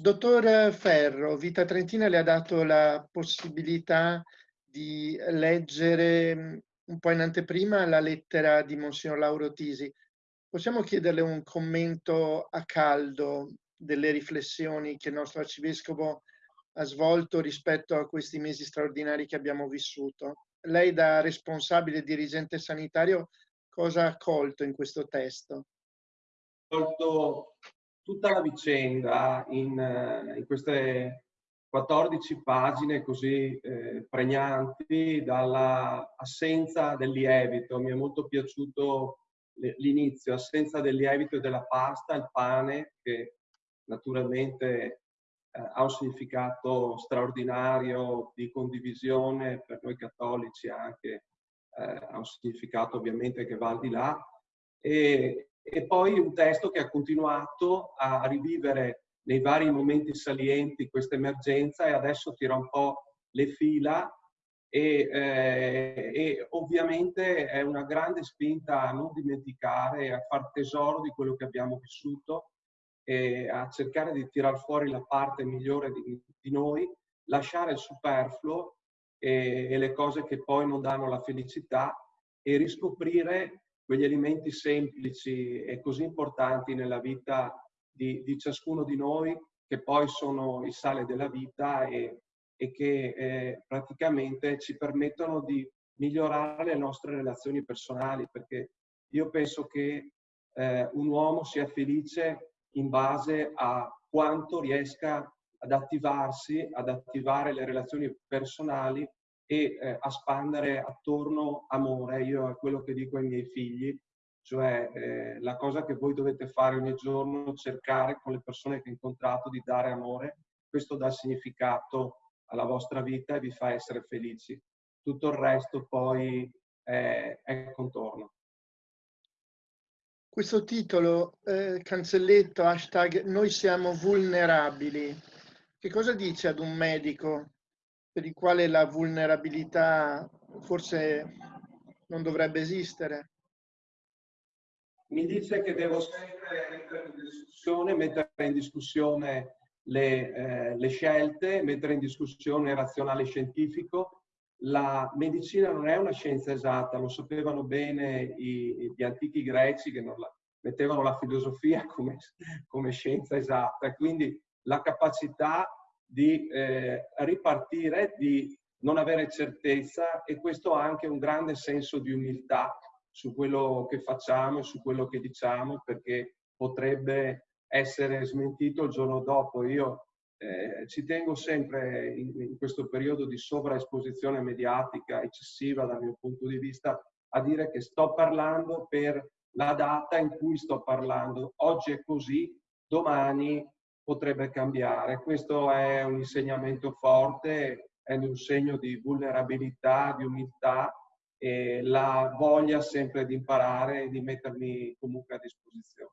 Dottor Ferro, Vita Trentina le ha dato la possibilità di leggere mm, un po' in anteprima la lettera di Monsignor Lauro Tisi. Possiamo chiederle un commento a caldo delle riflessioni che il nostro arcivescovo ha svolto rispetto a questi mesi straordinari che abbiamo vissuto? Lei da responsabile dirigente sanitario cosa ha colto in questo testo? Colto tutta la vicenda in, eh, in queste 14 pagine così eh, pregnanti dall'assenza del lievito. Mi è molto piaciuto l'inizio, assenza del lievito e della pasta, il pane, che naturalmente eh, ha un significato straordinario di condivisione per noi cattolici anche, eh, ha un significato ovviamente che va al di là. E, e poi un testo che ha continuato a rivivere nei vari momenti salienti questa emergenza e adesso tira un po' le fila e, eh, e, ovviamente è una grande spinta a non dimenticare, a far tesoro di quello che abbiamo vissuto e a cercare di tirar fuori la parte migliore di, di noi, lasciare il superfluo e, e le cose che poi non danno la felicità e riscoprire quegli elementi semplici e così importanti nella vita di, di ciascuno di noi, che poi sono il sale della vita e, e che eh, praticamente ci permettono di migliorare le nostre relazioni personali, perché io penso che eh, un uomo sia felice in base a quanto riesca ad attivarsi, ad attivare le relazioni personali e eh, a spandere attorno amore. Io è quello che dico ai miei figli, cioè eh, la cosa che voi dovete fare ogni giorno, cercare con le persone che incontrate di dare amore. Questo dà significato alla vostra vita e vi fa essere felici. Tutto il resto poi è, è contorno. Questo titolo, eh, cancelletto, hashtag noi siamo vulnerabili, che cosa dice ad un medico per il quale la vulnerabilità forse non dovrebbe esistere? Mi dice che devo sempre mettere in discussione, in discussione le, eh, le scelte, mettere in discussione il razionale scientifico. La medicina non è una scienza esatta, lo sapevano bene i, gli antichi greci che non la, mettevano la filosofia come, come scienza esatta. Quindi la capacità di eh, ripartire, di non avere certezza e questo ha anche un grande senso di umiltà su quello che facciamo e su quello che diciamo perché potrebbe essere smentito il giorno dopo. Io eh, ci tengo sempre in, in, questo periodo di sovraesposizione mediatica eccessiva dal mio punto di vista a dire che sto parlando per la data in cui sto parlando. Oggi è così, domani potrebbe cambiare. Questo è un insegnamento forte, è un segno di vulnerabilità, di umiltà e la voglia sempre di imparare e di mettermi comunque a disposizione.